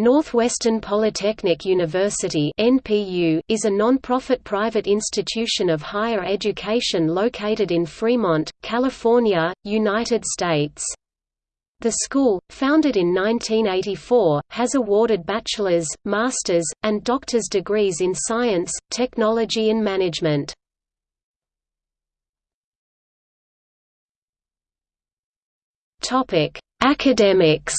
Northwestern Polytechnic University (NPU) is a non-profit private institution of higher education located in Fremont, California, United States. The school, founded in 1984, has awarded bachelor's, master's, and doctor's degrees in science, technology and management. Topic: Academics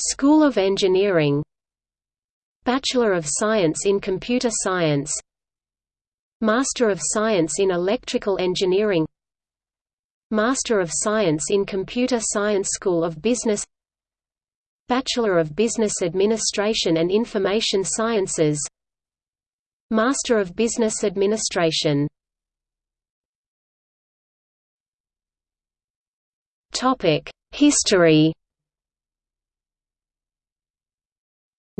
School of Engineering. Bachelor of Science in Computer Science. Master of Science in Electrical Engineering. Master of Science in Computer Science School of Business. Bachelor of Business Administration and Information Sciences. Master of Business Administration. History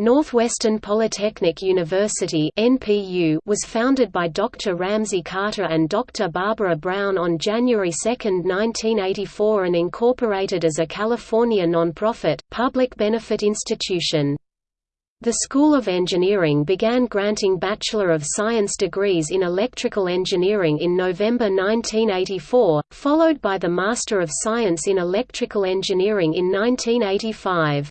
Northwestern Polytechnic University (NPU) was founded by Dr. Ramsey Carter and Dr. Barbara Brown on January 2, 1984 and incorporated as a California nonprofit, public benefit institution. The School of Engineering began granting Bachelor of Science degrees in electrical engineering in November 1984, followed by the Master of Science in Electrical Engineering in 1985.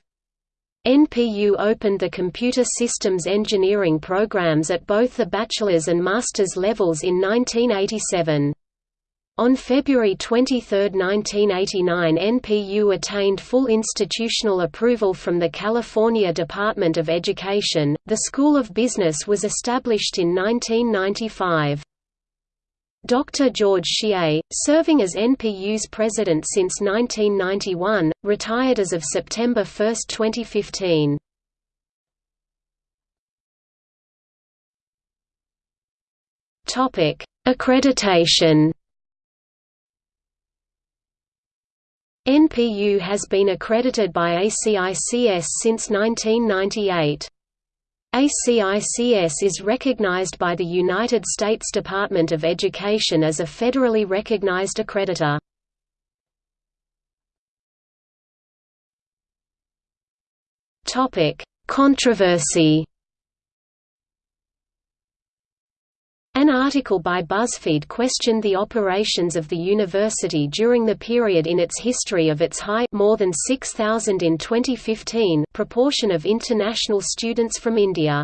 NPU opened the computer systems engineering programs at both the bachelor's and master's levels in 1987. On February 23, 1989 NPU attained full institutional approval from the California Department of Education. The School of Business was established in 1995. Dr. George Hsieh, serving as NPU's president since 1991, retired as of September 1, 2015. Topic: Accreditation. NPU has been accredited by ACICS since 1998. ACICS is recognized by the United States Department of Education as a federally recognized accreditor. Controversy An article by BuzzFeed questioned the operations of the university during the period in its history of its high more than 6,000 in 2015 proportion of international students from India.